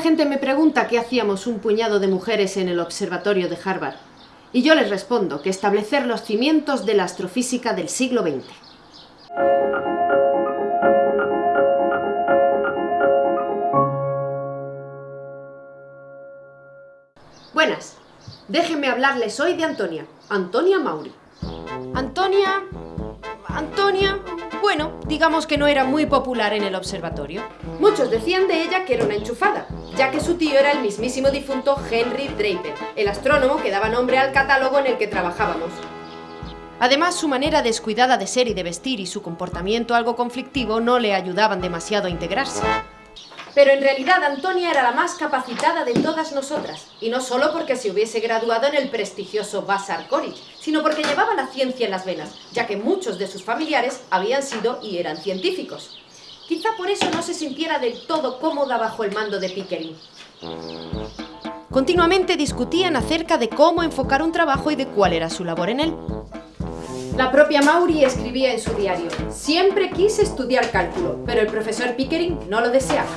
gente me pregunta qué hacíamos un puñado de mujeres en el observatorio de Harvard. Y yo les respondo que establecer los cimientos de la astrofísica del siglo XX. Buenas. Déjenme hablarles hoy de Antonia. Antonia Mauri. Antonia... Antonia... Bueno, digamos que no era muy popular en el observatorio. Muchos decían de ella que era una enchufada, ya que su tío era el mismísimo difunto Henry Draper, el astrónomo que daba nombre al catálogo en el que trabajábamos. Además, su manera descuidada de ser y de vestir y su comportamiento algo conflictivo no le ayudaban demasiado a integrarse. Pero en realidad Antonia era la más capacitada de todas nosotras, y no solo porque se hubiese graduado en el prestigioso Vassar College, sino porque llevaba la ciencia en las venas, ya que muchos de sus familiares habían sido y eran científicos. Quizá por eso no se sintiera del todo cómoda bajo el mando de Pickering. Continuamente discutían acerca de cómo enfocar un trabajo y de cuál era su labor en él. La propia Mauri escribía en su diario, siempre quise estudiar cálculo, pero el profesor Pickering no lo deseaba.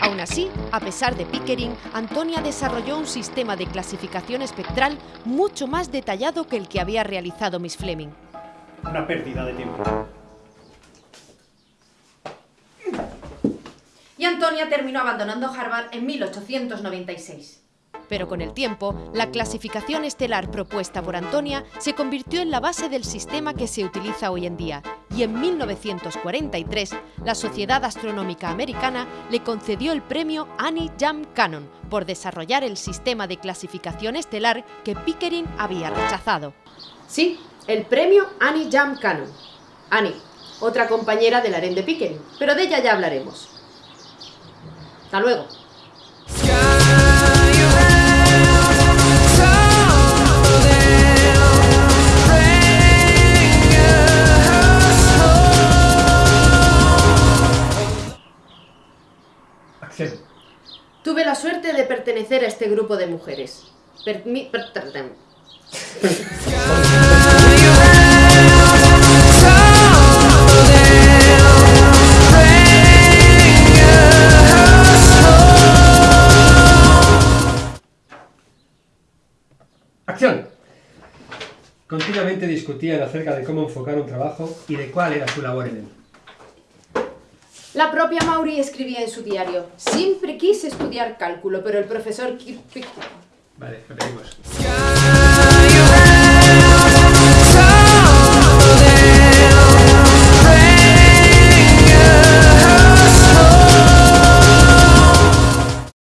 Aún así, a pesar de Pickering, Antonia desarrolló un sistema de clasificación espectral mucho más detallado que el que había realizado Miss Fleming. Una pérdida de tiempo. Y Antonia terminó abandonando Harvard en 1896. Pero con el tiempo, la clasificación estelar propuesta por Antonia se convirtió en la base del sistema que se utiliza hoy en día, y en 1943 la Sociedad Astronómica Americana le concedió el premio Annie Jam Cannon por desarrollar el sistema de clasificación estelar que Pickering había rechazado. Sí, el premio Annie Jam Cannon. Annie, otra compañera del harén de Pickering, pero de ella ya hablaremos. Hasta luego. Tuve la suerte de pertenecer a este grupo de mujeres. Per- Acción. Continuamente discutían acerca de cómo enfocar un trabajo y de cuál era su labor en él. La propia Mauri escribía en su diario, siempre quise estudiar cálculo, pero el profesor... Vale, repetimos.